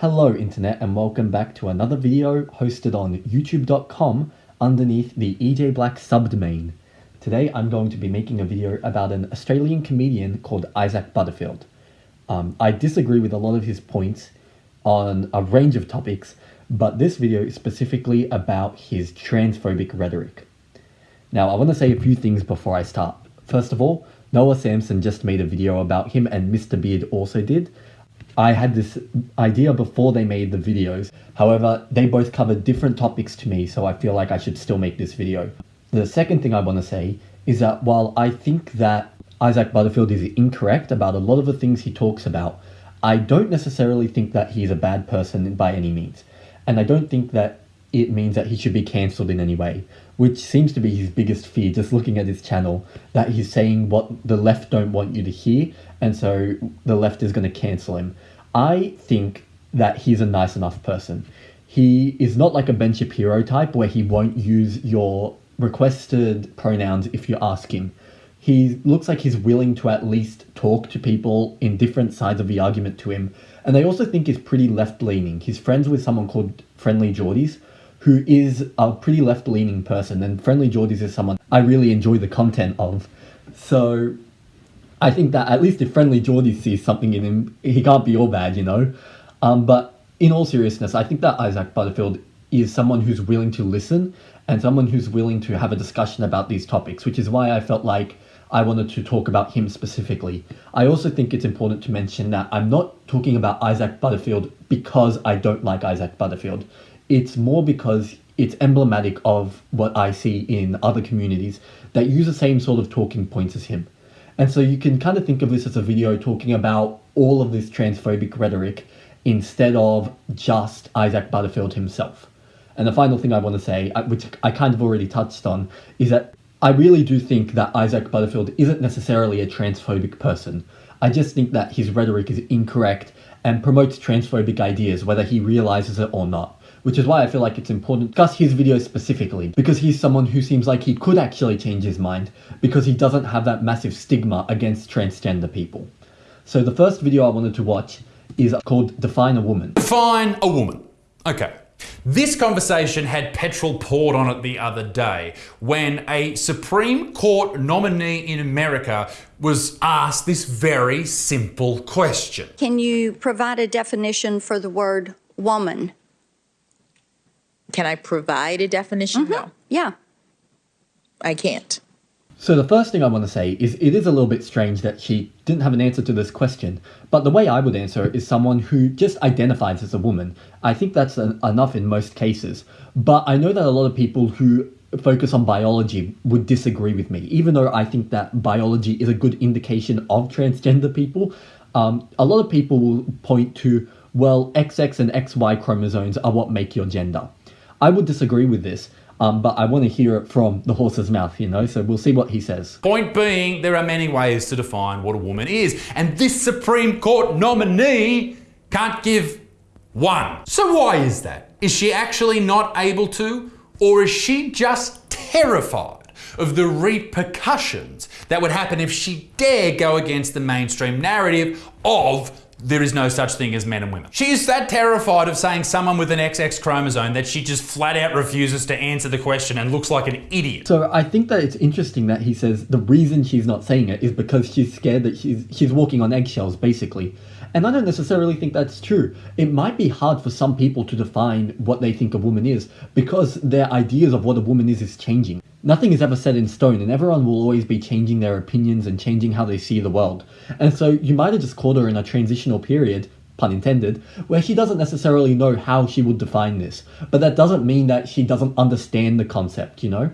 Hello internet and welcome back to another video hosted on youtube.com underneath the EJ Black subdomain. Today I'm going to be making a video about an Australian comedian called Isaac Butterfield. Um, I disagree with a lot of his points on a range of topics, but this video is specifically about his transphobic rhetoric. Now I want to say a few things before I start. First of all, Noah Samsen just made a video about him and Mr. Beard also did, I had this idea before they made the videos. However, they both covered different topics to me, so I feel like I should still make this video. The second thing I want to say is that while I think that Isaac Butterfield is incorrect about a lot of the things he talks about, I don't necessarily think that he's a bad person by any means. And I don't think that it means that he should be cancelled in any way, which seems to be his biggest fear just looking at his channel, that he's saying what the left don't want you to hear, and so the left is going to cancel him. I think that he's a nice enough person. He is not like a Ben Shapiro type where he won't use your requested pronouns if you ask him. He looks like he's willing to at least talk to people in different sides of the argument to him. And I also think he's pretty left leaning. He's friends with someone called FriendlyJordies, who is a pretty left leaning person. And FriendlyJordies is someone I really enjoy the content of. So I think that at least if FriendlyJordie sees something in him, he can't be all bad, you know? Um, but in all seriousness, I think that Isaac Butterfield is someone who's willing to listen and someone who's willing to have a discussion about these topics, which is why I felt like I wanted to talk about him specifically. I also think it's important to mention that I'm not talking about Isaac Butterfield because I don't like Isaac Butterfield. It's more because it's emblematic of what I see in other communities that use the same sort of talking points as him. And so you can kind of think of this as a video talking about all of this transphobic rhetoric instead of just Isaac Butterfield himself. And the final thing I want to say, uh, which I kind of already touched on, is that I really do think that Isaac Butterfield isn't necessarily a transphobic person. I just think that his rhetoric is incorrect and promotes transphobic ideas, whether he realizes it or not which is why I feel like it's important to discuss his videos specifically, because he's someone who seems like he could actually change his mind, because he doesn't have that massive stigma against transgender people. So the first video I wanted to watch is called Define a Woman. Define a woman. Okay. This conversation had petrol poured on it the other day when a Supreme Court nominee in America was asked this very simple question. Can you provide a definition for the word woman? Can I provide a definition? Mm-hmm. No, Yeah. I can't. So the first thing I want to say is it is a little bit strange that she didn't have an answer to this question, but the way I would answer it is someone who just identifies as a woman. I think that's an, enough in most cases, but I know that a lot of people who focus on biology would disagree with me, even though I think that biology is a good indication of transgender people. Um, a lot of people will point to, well, XX and XY chromosomes are what make your gender. I would disagree with this, um, but I want to hear it from the horse's mouth, you know, so we'll see what he says. Point being, there are many ways to define what a woman is, and this Supreme Court nominee can't give one. So why is that? Is she actually not able to, or is she just terrified of the repercussions that would happen if she dare go against the mainstream narrative of there is no such thing as men and women. She is that terrified of saying someone with an XX chromosome that she just flat out refuses to answer the question and looks like an idiot. So I think that it's interesting that he says the reason she's not saying it is because she's scared that she's she's walking on eggshells, basically. And I don't necessarily think that's true. It might be hard for some people to define what they think a woman is because their ideas of what a woman is is changing. Nothing is ever set in stone, and everyone will always be changing their opinions and changing how they see the world. And so you might have just caught her in a transitional period, pun intended, where she doesn't necessarily know how she would define this. But that doesn't mean that she doesn't understand the concept, you know?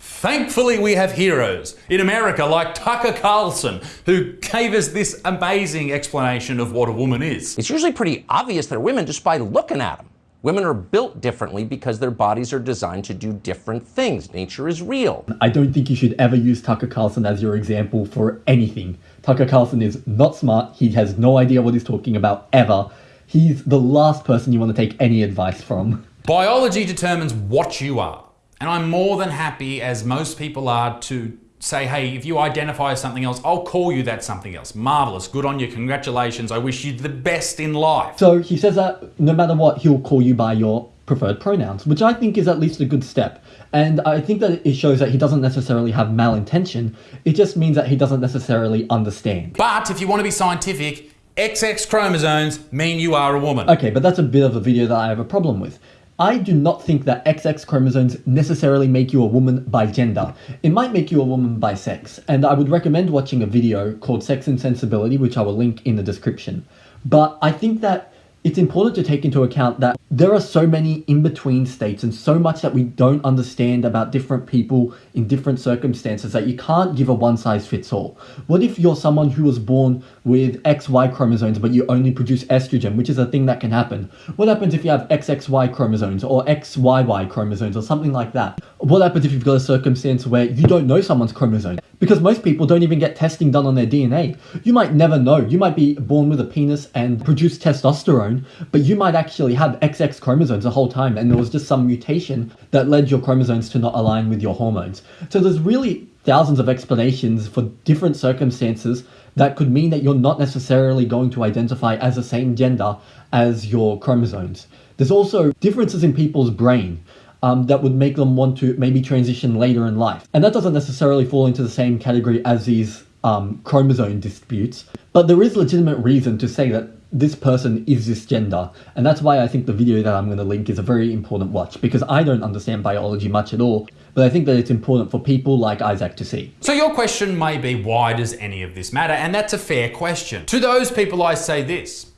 Thankfully, we have heroes in America like Tucker Carlson, who gave us this amazing explanation of what a woman is. It's usually pretty obvious they're women just by looking at them. Women are built differently because their bodies are designed to do different things. Nature is real. I don't think you should ever use Tucker Carlson as your example for anything. Tucker Carlson is not smart. He has no idea what he's talking about ever. He's the last person you want to take any advice from. Biology determines what you are. And I'm more than happy, as most people are, to say, hey, if you identify as something else, I'll call you that something else. Marvelous. Good on you. Congratulations. I wish you the best in life. So he says that no matter what, he'll call you by your preferred pronouns, which I think is at least a good step. And I think that it shows that he doesn't necessarily have malintention. It just means that he doesn't necessarily understand. But if you want to be scientific, XX chromosomes mean you are a woman. Okay, but that's a bit of a video that I have a problem with. I do not think that XX chromosomes necessarily make you a woman by gender. It might make you a woman by sex, and I would recommend watching a video called Sex and Sensibility, which I will link in the description. But I think that it's important to take into account that there are so many in-between states and so much that we don't understand about different people in different circumstances that you can't give a one-size-fits-all. What if you're someone who was born with XY chromosomes but you only produce estrogen, which is a thing that can happen? What happens if you have XXY chromosomes or XYY chromosomes or something like that? What happens if you've got a circumstance where you don't know someone's chromosome? Because most people don't even get testing done on their DNA. You might never know. You might be born with a penis and produce testosterone, but you might actually have XX chromosomes the whole time and there was just some mutation that led your chromosomes to not align with your hormones. So there's really thousands of explanations for different circumstances that could mean that you're not necessarily going to identify as the same gender as your chromosomes. There's also differences in people's brain um, that would make them want to maybe transition later in life. And that doesn't necessarily fall into the same category as these um, chromosome disputes, but there is legitimate reason to say that this person is this gender. And that's why I think the video that I'm going to link is a very important watch, because I don't understand biology much at all, but I think that it's important for people like Isaac to see. So your question may be, why does any of this matter? And that's a fair question. To those people, I say this,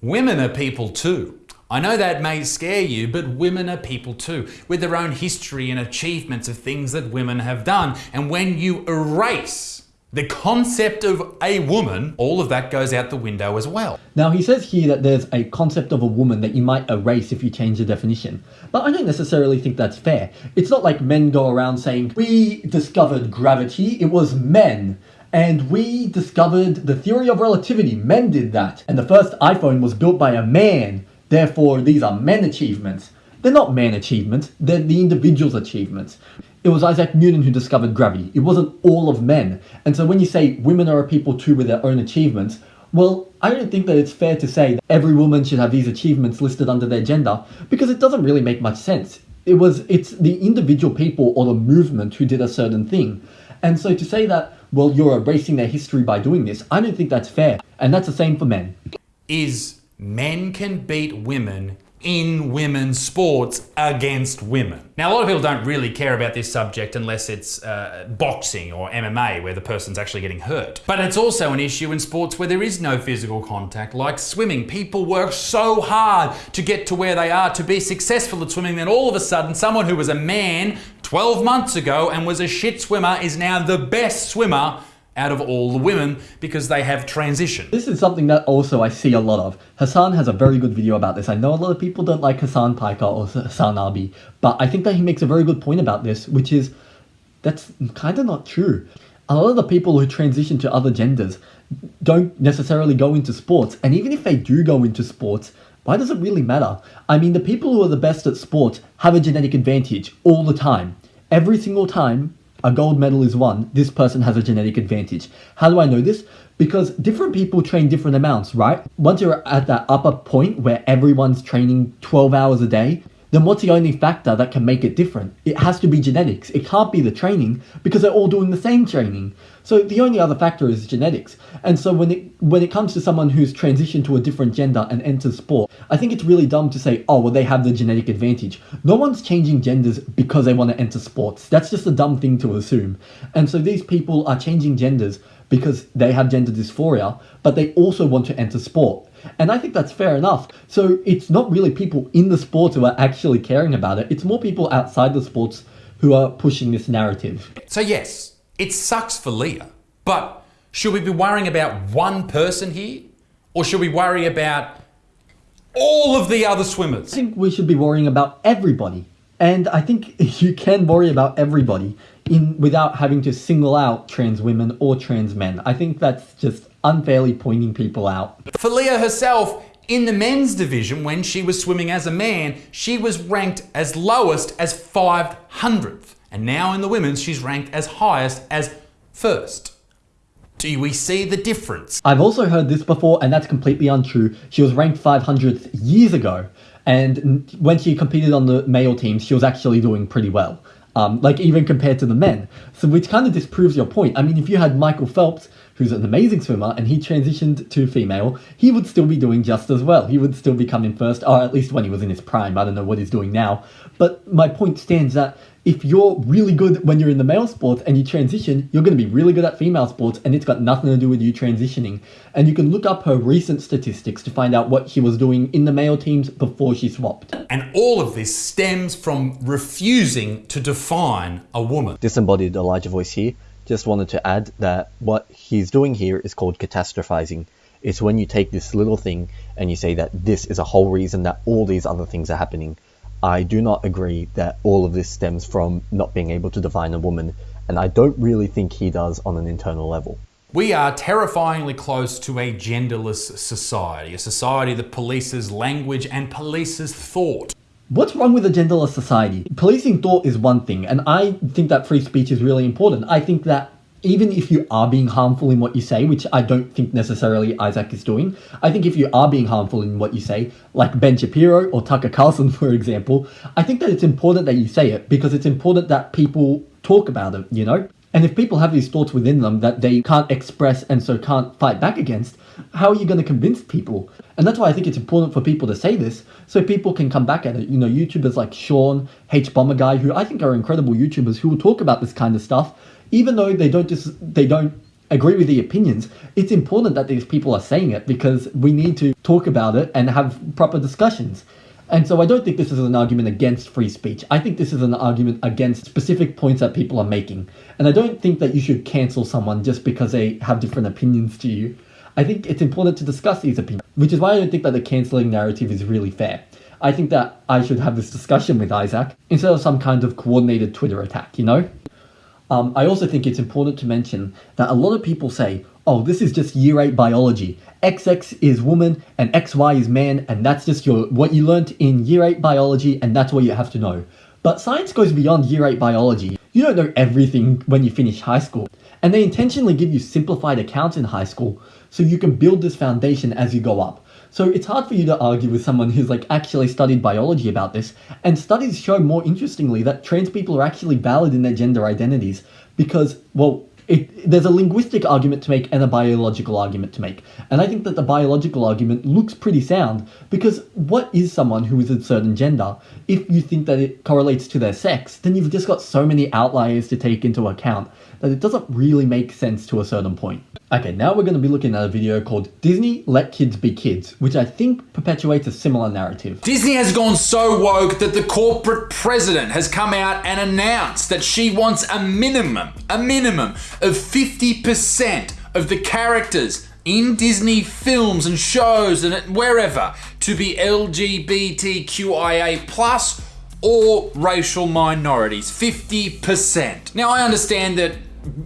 women are people too. I know that may scare you, but women are people too, with their own history and achievements of things that women have done. And when you erase the concept of a woman, all of that goes out the window as well. Now, he says here that there's a concept of a woman that you might erase if you change the definition. But I don't necessarily think that's fair. It's not like men go around saying, we discovered gravity, it was men. And we discovered the theory of relativity, men did that. And the first iPhone was built by a man. Therefore, these are men achievements. They're not man achievements, they're the individual's achievements. It was Isaac Newton who discovered gravity. It wasn't all of men. And so when you say women are a people too with their own achievements, well, I don't think that it's fair to say that every woman should have these achievements listed under their gender because it doesn't really make much sense. It was it's the individual people or the movement who did a certain thing. And so to say that well you're erasing their history by doing this, I don't think that's fair. And that's the same for men. Is men can beat women in women's sports against women. Now, a lot of people don't really care about this subject unless it's uh, boxing or MMA where the person's actually getting hurt. But it's also an issue in sports where there is no physical contact, like swimming. People work so hard to get to where they are, to be successful at swimming, then all of a sudden, someone who was a man 12 months ago and was a shit swimmer is now the best swimmer out of all the women because they have transition. This is something that also I see a lot of. Hasan has a very good video about this. I know a lot of people don't like Hasan Piker or Hasan Abi, but I think that he makes a very good point about this, which is that's kind of not true. A lot of the people who transition to other genders don't necessarily go into sports, and even if they do go into sports, why does it really matter? I mean, the people who are the best at sports have a genetic advantage all the time. Every single time a gold medal is won, this person has a genetic advantage. How do I know this? Because different people train different amounts, right? Once you're at that upper point where everyone's training 12 hours a day, then what's the only factor that can make it different? It has to be genetics. It can't be the training because they're all doing the same training. So the only other factor is genetics. And so when it when it comes to someone who's transitioned to a different gender and enters sport, I think it's really dumb to say, oh well they have the genetic advantage. No one's changing genders because they want to enter sports. That's just a dumb thing to assume. And so these people are changing genders because they have gender dysphoria, but they also want to enter sport. And I think that's fair enough. So it's not really people in the sports who are actually caring about it. It's more people outside the sports who are pushing this narrative. So yes, it sucks for Lia, but should we be worrying about one person here? Or should we worry about all of the other swimmers? I think we should be worrying about everybody. And I think you can worry about everybody in without having to single out trans women or trans men. I think that's just unfairly pointing people out. For Lia herself, in the men's division, when she was swimming as a man, she was ranked as lowest as 500th. And now in the women's, she's ranked as highest as first. Do we see the difference? I've also heard this before, and that's completely untrue. She was ranked 500th years ago, and when she competed on the male team, she was actually doing pretty well. Um, like even compared to the men. So which kind of disproves your point. I mean, if you had Michael Phelps, who's an amazing swimmer, and he transitioned to female, he would still be doing just as well. He would still be coming first, or at least when he was in his prime. I don't know what he's doing now. But my point stands that if you're really good when you're in the male sports and you transition, you're going to be really good at female sports, and it's got nothing to do with you transitioning. And you can look up her recent statistics to find out what she was doing in the male teams before she swapped. And all of this stems from refusing to define a woman. Disembodied Elijah Voice here. Just wanted to add that what he's doing here is called catastrophizing. It's when you take this little thing and you say that this is a whole reason that all these other things are happening. I do not agree that all of this stems from not being able to define a woman, and I don't really think he does on an internal level. We are terrifyingly close to a genderless society, a society that polices language and polices thought. What's wrong with a genderless society? Policing thought is one thing, and I think that free speech is really important. I think that even if you are being harmful in what you say, which I don't think necessarily Isaac is doing, I think if you are being harmful in what you say, like Ben Shapiro or Tucker Carlson, for example, I think that it's important that you say it because it's important that people talk about it, you know? And if people have these thoughts within them that they can't express and so can't fight back against, how are you going to convince people? And that's why I think it's important for people to say this so people can come back at it. You know, YouTubers like Shaun, H Bomber Guy, who I think are incredible YouTubers who will talk about this kind of stuff even though they don't just they don't agree with the opinions, it's important that these people are saying it because we need to talk about it and have proper discussions. And so I don't think this is an argument against free speech. I think this is an argument against specific points that people are making. And I don't think that you should cancel someone just because they have different opinions to you. I think it's important to discuss these opinions, which is why I don't think that the cancelling narrative is really fair. I think that I should have this discussion with Isaac instead of some kind of coordinated Twitter attack, you know? Um, I also think it's important to mention that a lot of people say, oh, this is just year 8 biology. XX is woman and XY is man, and that's just your what you learnt in year 8 biology, and that's what you have to know. But science goes beyond year 8 biology. You don't know everything when you finish high school. And they intentionally give you simplified accounts in high school so you can build this foundation as you go up. So it's hard for you to argue with someone who's like actually studied biology about this, and studies show more interestingly that trans people are actually valid in their gender identities because, well, it, there's a linguistic argument to make and a biological argument to make. And I think that the biological argument looks pretty sound because what is someone who is a certain gender? If you think that it correlates to their sex, then you've just got so many outliers to take into account that it doesn't really make sense to a certain point. Okay, now we're going to be looking at a video called Disney Let Kids Be Kids, which I think perpetuates a similar narrative. Disney has gone so woke that the corporate president has come out and announced that she wants a minimum, a minimum of 50% of the characters in Disney films and shows and wherever to be LGBTQIA plus or racial minorities. 50%. Now I understand that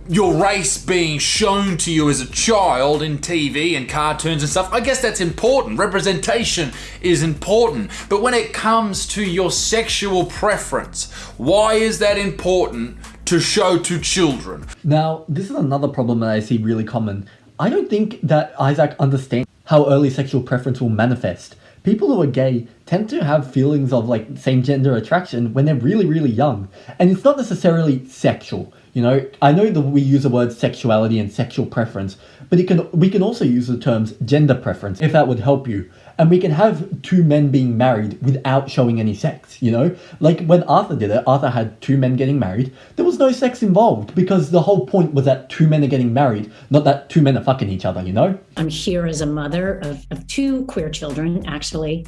your race being shown to you as a child in TV and cartoons and stuff, I guess that's important. Representation is important. But when it comes to your sexual preference, why is that important to show to children? Now, this is another problem that I see really common. I don't think that Isaac understands how early sexual preference will manifest. People who are gay tend to have feelings of like same gender attraction when they're really, really young. And it's not necessarily sexual. You know, I know that we use the word sexuality and sexual preference, but it can we can also use the terms gender preference if that would help you. And we can have two men being married without showing any sex, you know? Like when Arthur did it, Arthur had two men getting married. There was no sex involved because the whole point was that two men are getting married, not that two men are fucking each other, you know? I'm here as a mother of, of two queer children, actually,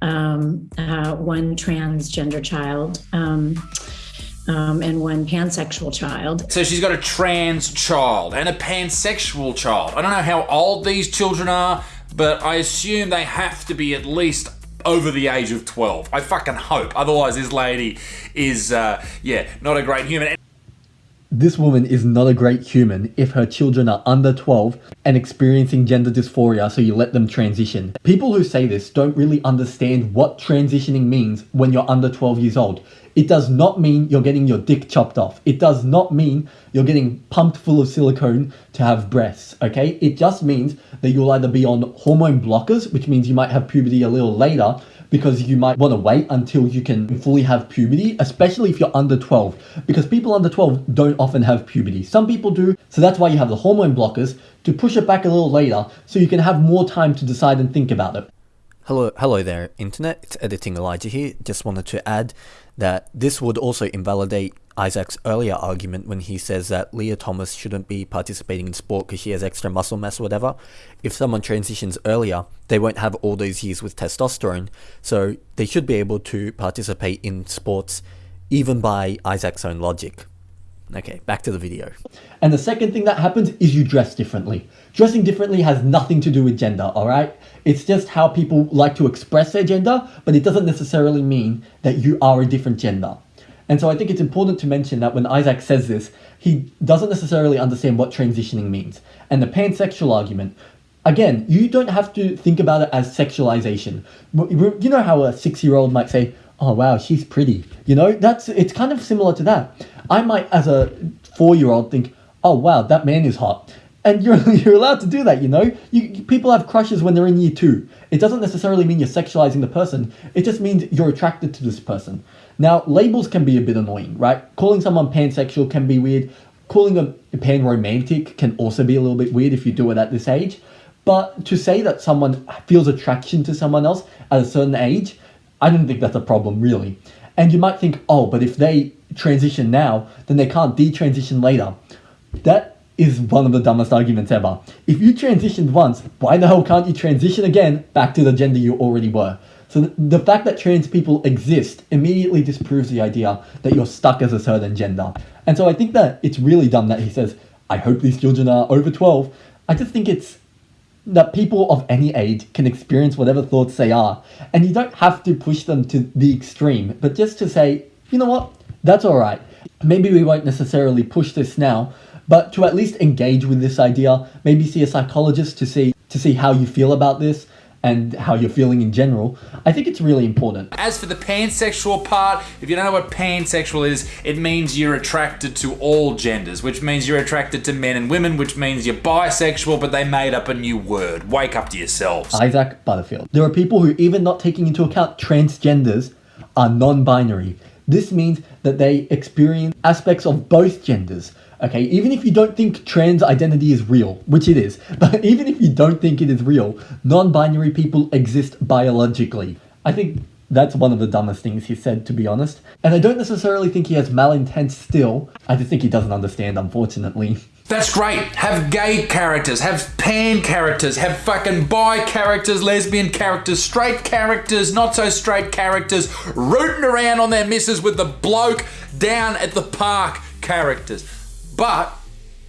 um, uh, one transgender child. Um, um, and one pansexual child. So she's got a trans child and a pansexual child. I don't know how old these children are, but I assume they have to be at least over the age of 12. I fucking hope. Otherwise, this lady is, uh, yeah, not a great human. This woman is not a great human if her children are under 12 and experiencing gender dysphoria so you let them transition. People who say this don't really understand what transitioning means when you're under 12 years old. It does not mean you're getting your dick chopped off. It does not mean you're getting pumped full of silicone to have breasts, okay? It just means that you'll either be on hormone blockers, which means you might have puberty a little later, because you might want to wait until you can fully have puberty, especially if you're under 12, because people under 12 don't often have puberty. Some people do, so that's why you have the hormone blockers to push it back a little later so you can have more time to decide and think about it. Hello, hello there, Internet. It's Editing Elijah here. Just wanted to add that this would also invalidate Isaac's earlier argument when he says that Lia Thomas shouldn't be participating in sport because she has extra muscle mass or whatever. If someone transitions earlier, they won't have all those years with testosterone, so they should be able to participate in sports even by Isaac's own logic. Okay, back to the video. And the second thing that happens is you dress differently. Dressing differently has nothing to do with gender, alright? It's just how people like to express their gender, but it doesn't necessarily mean that you are a different gender. And so I think it's important to mention that when Isaac says this, he doesn't necessarily understand what transitioning means. And the pansexual argument, again, you don't have to think about it as sexualization. You know how a six-year-old might say, oh wow, she's pretty. You know, that's it's kind of similar to that. I might, as a four-year-old, think, oh wow, that man is hot. And you're, you're allowed to do that, you know? You, people have crushes when they're in year two. It doesn't necessarily mean you're sexualizing the person. It just means you're attracted to this person. Now, labels can be a bit annoying, right? Calling someone pansexual can be weird. Calling them pan-romantic can also be a little bit weird if you do it at this age. But to say that someone feels attraction to someone else at a certain age, I don't think that's a problem, really. And you might think, oh, but if they transition now, then they can't detransition later. That is one of the dumbest arguments ever. If you transitioned once, why the hell can't you transition again back to the gender you already were? So the fact that trans people exist immediately disproves the idea that you're stuck as a certain gender. And so I think that it's really dumb that he says, I hope these children are over 12. I just think it's that people of any age can experience whatever thoughts they are. And you don't have to push them to the extreme, but just to say, you know what, that's alright. Maybe we won't necessarily push this now, but to at least engage with this idea, maybe see a psychologist to see to see how you feel about this, and how you're feeling in general, I think it's really important. As for the pansexual part, if you don't know what pansexual is, it means you're attracted to all genders, which means you're attracted to men and women, which means you're bisexual, but they made up a new word. Wake up to yourselves. Isaac Butterfield. There are people who, even not taking into account transgenders, are non binary. This means that they experience aspects of both genders. Okay, even if you don't think trans identity is real, which it is, but even if you don't think it is real, non-binary people exist biologically. I think that's one of the dumbest things he said, to be honest. And I don't necessarily think he has malintent still. I just think he doesn't understand, unfortunately. That's great. Have gay characters, have pan characters, have fucking bi characters, lesbian characters, straight characters, not so straight characters, rooting around on their misses with the bloke down at the park characters. But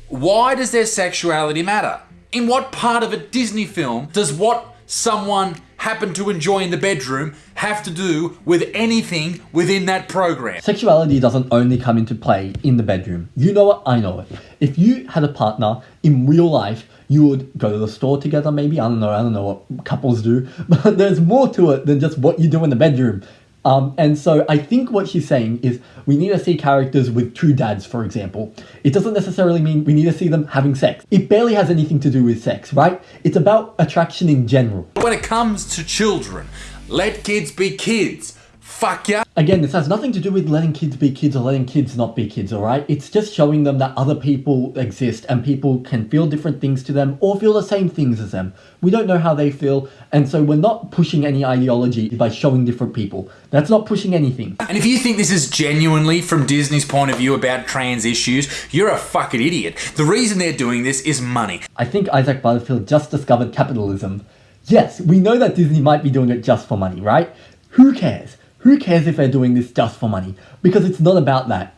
why does their sexuality matter? In what part of a Disney film does what someone happen to enjoy in the bedroom have to do with anything within that program? Sexuality doesn't only come into play in the bedroom. You know it, I know it. If you had a partner in real life, you would go to the store together maybe, I don't know, I don't know what couples do, but there's more to it than just what you do in the bedroom. Um, and so I think what she's saying is we need to see characters with two dads, for example. It doesn't necessarily mean we need to see them having sex. It barely has anything to do with sex, right? It's about attraction in general. When it comes to children, let kids be kids. Fuck yeah. Again, this has nothing to do with letting kids be kids or letting kids not be kids, alright? It's just showing them that other people exist and people can feel different things to them or feel the same things as them. We don't know how they feel, and so we're not pushing any ideology by showing different people. That's not pushing anything. And if you think this is genuinely from Disney's point of view about trans issues, you're a fucking idiot. The reason they're doing this is money. I think Isaac Butterfield just discovered capitalism. Yes, we know that Disney might be doing it just for money, right? Who cares? Who cares if they're doing this just for money? Because it's not about that.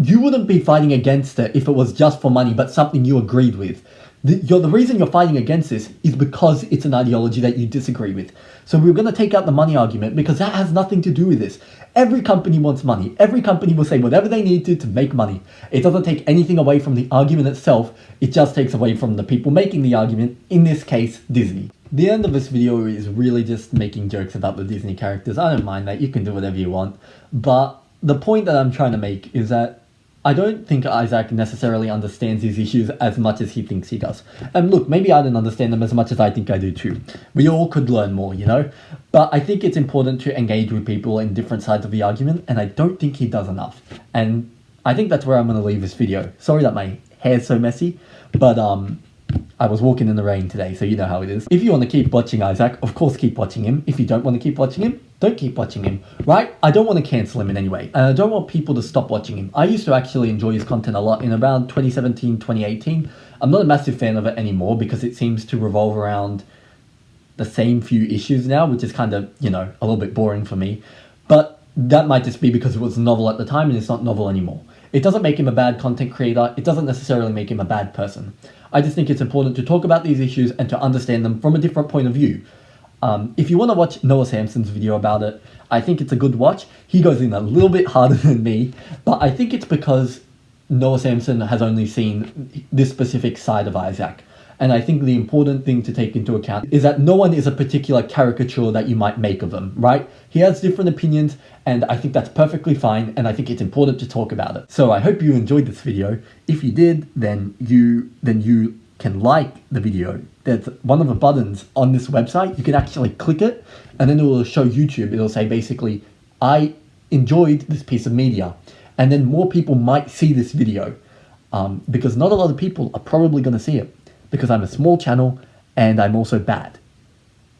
You wouldn't be fighting against it if it was just for money, but something you agreed with. The, the reason you're fighting against this is because it's an ideology that you disagree with. So we're going to take out the money argument because that has nothing to do with this. Every company wants money. Every company will say whatever they need to to make money. It doesn't take anything away from the argument itself. It just takes away from the people making the argument, in this case, Disney. The end of this video is really just making jokes about the Disney characters. I don't mind that. You can do whatever you want. But the point that I'm trying to make is that I don't think Isaac necessarily understands these issues as much as he thinks he does. And look, maybe I don't understand them as much as I think I do too. We all could learn more, you know? But I think it's important to engage with people in different sides of the argument, and I don't think he does enough. And I think that's where I'm going to leave this video. Sorry that my hair's so messy, but um, I was walking in the rain today, so you know how it is. If you want to keep watching Isaac, of course keep watching him. If you don't want to keep watching him, don't keep watching him, right? I don't want to cancel him in any way, and I don't want people to stop watching him. I used to actually enjoy his content a lot in around 2017, 2018. I'm not a massive fan of it anymore because it seems to revolve around the same few issues now, which is kind of, you know, a little bit boring for me. But that might just be because it was novel at the time and it's not novel anymore. It doesn't make him a bad content creator, it doesn't necessarily make him a bad person. I just think it's important to talk about these issues and to understand them from a different point of view. Um, if you want to watch Noah Samsen's video about it, I think it's a good watch. He goes in a little bit harder than me, but I think it's because Noah Samsen has only seen this specific side of Isaac. And I think the important thing to take into account is that no one is a particular caricature that you might make of them, right? He has different opinions, and I think that's perfectly fine, and I think it's important to talk about it. So I hope you enjoyed this video. If you did, then you then you can like the video. There's one of the buttons on this website. You can actually click it, and then it will show YouTube. It'll say basically, I enjoyed this piece of media, and then more people might see this video um, because not a lot of people are probably going to see it because I'm a small channel and I'm also bad.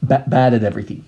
Ba bad at everything.